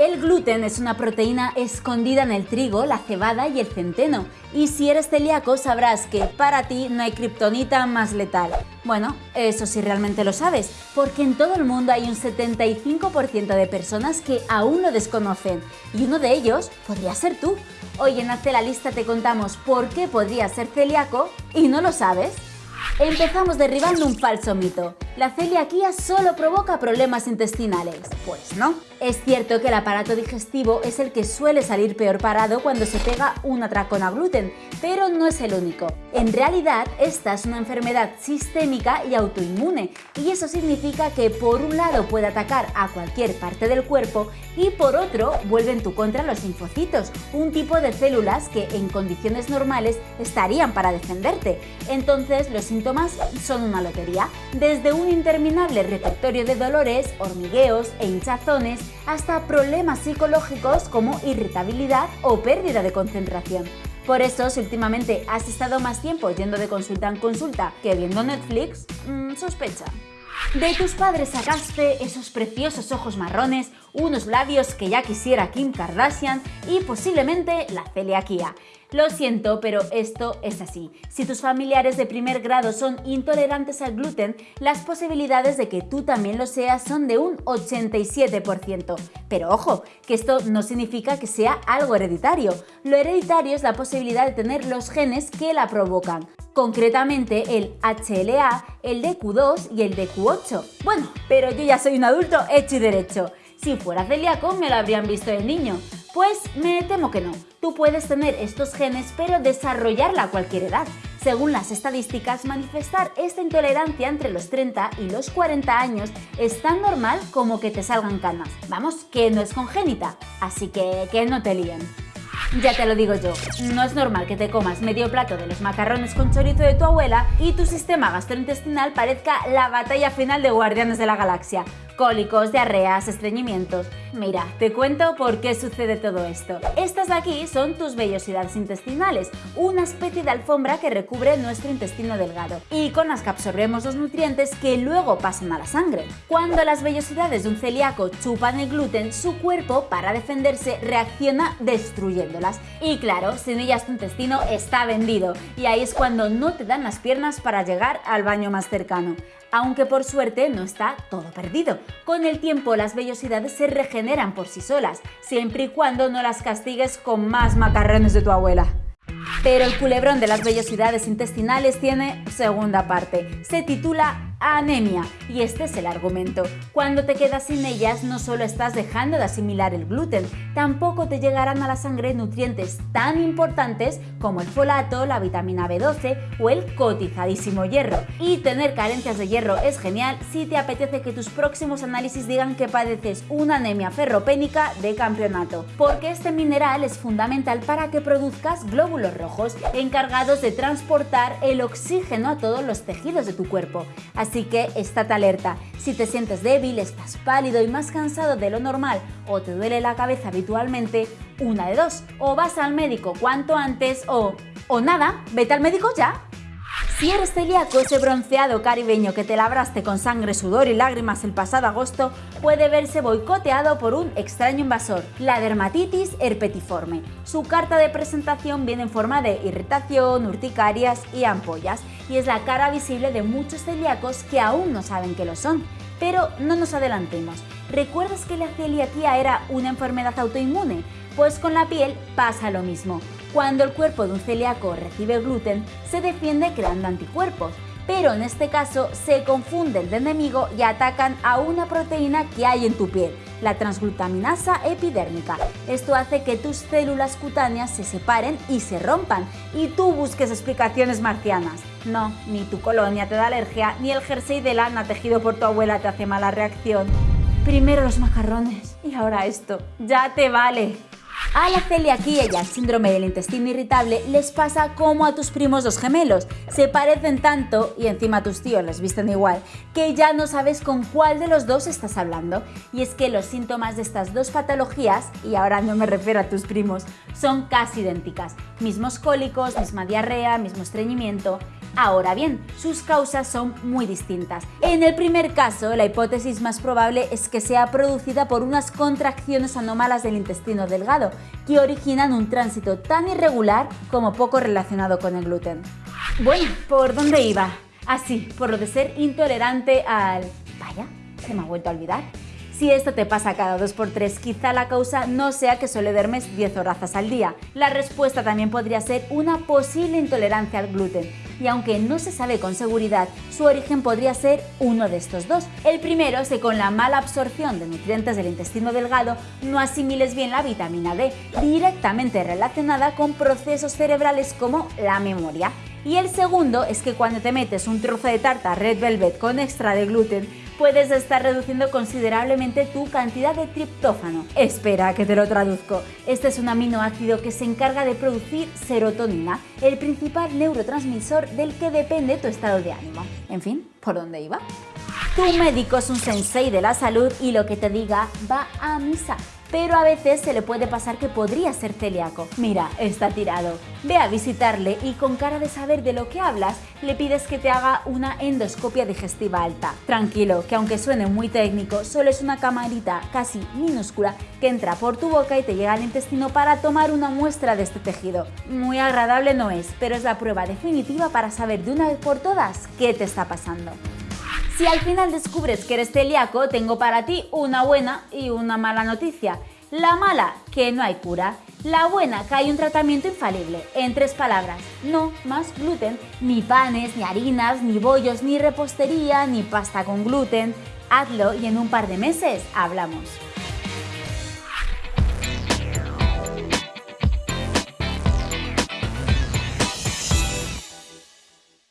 El gluten es una proteína escondida en el trigo, la cebada y el centeno. Y si eres celíaco sabrás que para ti no hay kriptonita más letal. Bueno, eso sí realmente lo sabes, porque en todo el mundo hay un 75% de personas que aún lo desconocen. Y uno de ellos podría ser tú. Hoy en Hazte la Lista te contamos por qué podrías ser celíaco y no lo sabes. Empezamos derribando un falso mito. ¿La celiaquía solo provoca problemas intestinales? Pues no. Es cierto que el aparato digestivo es el que suele salir peor parado cuando se pega un atracón a gluten, pero no es el único. En realidad, esta es una enfermedad sistémica y autoinmune, y eso significa que por un lado puede atacar a cualquier parte del cuerpo y por otro vuelve en tu contra los linfocitos, un tipo de células que en condiciones normales estarían para defenderte. Entonces los síntomas son una lotería, desde un interminable repertorio de dolores, hormigueos e hinchazones hasta problemas psicológicos como irritabilidad o pérdida de concentración. Por eso, si últimamente has estado más tiempo yendo de consulta en consulta que viendo Netflix, mmm, sospecha. De tus padres sacaste esos preciosos ojos marrones, unos labios que ya quisiera Kim Kardashian y posiblemente la celiaquía. Lo siento, pero esto es así. Si tus familiares de primer grado son intolerantes al gluten, las posibilidades de que tú también lo seas son de un 87%. Pero ojo, que esto no significa que sea algo hereditario. Lo hereditario es la posibilidad de tener los genes que la provocan concretamente el HLA, el DQ2 y el DQ8. Bueno, pero yo ya soy un adulto hecho y derecho. Si fuera celíaco me lo habrían visto de niño. Pues me temo que no. Tú puedes tener estos genes pero desarrollarla a cualquier edad. Según las estadísticas, manifestar esta intolerancia entre los 30 y los 40 años es tan normal como que te salgan canas. Vamos, que no es congénita, así que que no te líen. Ya te lo digo yo, no es normal que te comas medio plato de los macarrones con chorizo de tu abuela y tu sistema gastrointestinal parezca la batalla final de Guardianes de la Galaxia cólicos, diarreas, estreñimientos. Mira, te cuento por qué sucede todo esto. Estas de aquí son tus vellosidades intestinales, una especie de alfombra que recubre nuestro intestino delgado y con las que absorbemos los nutrientes que luego pasan a la sangre. Cuando las vellosidades de un celíaco chupan el gluten, su cuerpo, para defenderse, reacciona destruyéndolas. Y claro, sin ellas tu intestino está vendido y ahí es cuando no te dan las piernas para llegar al baño más cercano aunque por suerte no está todo perdido. Con el tiempo las vellosidades se regeneran por sí solas, siempre y cuando no las castigues con más macarrones de tu abuela. Pero el culebrón de las vellosidades intestinales tiene segunda parte. Se titula anemia. Y este es el argumento. Cuando te quedas sin ellas, no solo estás dejando de asimilar el gluten, tampoco te llegarán a la sangre nutrientes tan importantes como el folato, la vitamina B12 o el cotizadísimo hierro. Y tener carencias de hierro es genial si te apetece que tus próximos análisis digan que padeces una anemia ferropénica de campeonato, porque este mineral es fundamental para que produzcas glóbulos rojos encargados de transportar el oxígeno a todos los tejidos de tu cuerpo. Que estate alerta. Si te sientes débil, estás pálido y más cansado de lo normal o te duele la cabeza habitualmente, una de dos. O vas al médico cuanto antes o... o nada, vete al médico ya. Si eres celíaco, ese bronceado caribeño que te labraste con sangre, sudor y lágrimas el pasado agosto puede verse boicoteado por un extraño invasor, la dermatitis herpetiforme. Su carta de presentación viene en forma de irritación, urticarias y ampollas, y es la cara visible de muchos celíacos que aún no saben que lo son. Pero no nos adelantemos. ¿Recuerdas que la celiaquía era una enfermedad autoinmune? Pues con la piel pasa lo mismo. Cuando el cuerpo de un celíaco recibe gluten, se defiende creando anticuerpos, pero en este caso se confunden de enemigo y atacan a una proteína que hay en tu piel, la transglutaminasa epidérmica. Esto hace que tus células cutáneas se separen y se rompan, y tú busques explicaciones marcianas. No, ni tu colonia te da alergia, ni el jersey de lana tejido por tu abuela te hace mala reacción. Primero los macarrones y ahora esto. ¡Ya te vale! A la celiaquía y al síndrome del intestino irritable les pasa como a tus primos dos gemelos. Se parecen tanto, y encima tus tíos les visten igual, que ya no sabes con cuál de los dos estás hablando. Y es que los síntomas de estas dos patologías, y ahora no me refiero a tus primos, son casi idénticas. Mismos cólicos, misma diarrea, mismo estreñimiento. Ahora bien, sus causas son muy distintas. En el primer caso, la hipótesis más probable es que sea producida por unas contracciones anómalas del intestino delgado, que originan un tránsito tan irregular como poco relacionado con el gluten. Bueno, ¿por dónde iba? Así, por lo de ser intolerante al... Vaya, se me ha vuelto a olvidar. Si esto te pasa cada 2x3, quizá la causa no sea que solo duermes 10 horas al día. La respuesta también podría ser una posible intolerancia al gluten. Y aunque no se sabe con seguridad, su origen podría ser uno de estos dos. El primero es que con la mala absorción de nutrientes del intestino delgado no asimiles bien la vitamina D, directamente relacionada con procesos cerebrales como la memoria. Y el segundo es que cuando te metes un trozo de tarta Red Velvet con extra de gluten, puedes estar reduciendo considerablemente tu cantidad de triptófano. Espera que te lo traduzco. Este es un aminoácido que se encarga de producir serotonina, el principal neurotransmisor del que depende tu estado de ánimo. En fin, ¿por dónde iba? Tu médico es un sensei de la salud y lo que te diga va a misa pero a veces se le puede pasar que podría ser celíaco. Mira, está tirado. Ve a visitarle y con cara de saber de lo que hablas, le pides que te haga una endoscopia digestiva alta. Tranquilo, que aunque suene muy técnico, solo es una camarita casi minúscula que entra por tu boca y te llega al intestino para tomar una muestra de este tejido. Muy agradable no es, pero es la prueba definitiva para saber de una vez por todas qué te está pasando. Si al final descubres que eres celíaco, tengo para ti una buena y una mala noticia. La mala, que no hay cura. La buena, que hay un tratamiento infalible. En tres palabras, no más gluten, ni panes, ni harinas, ni bollos, ni repostería, ni pasta con gluten. Hazlo y en un par de meses hablamos.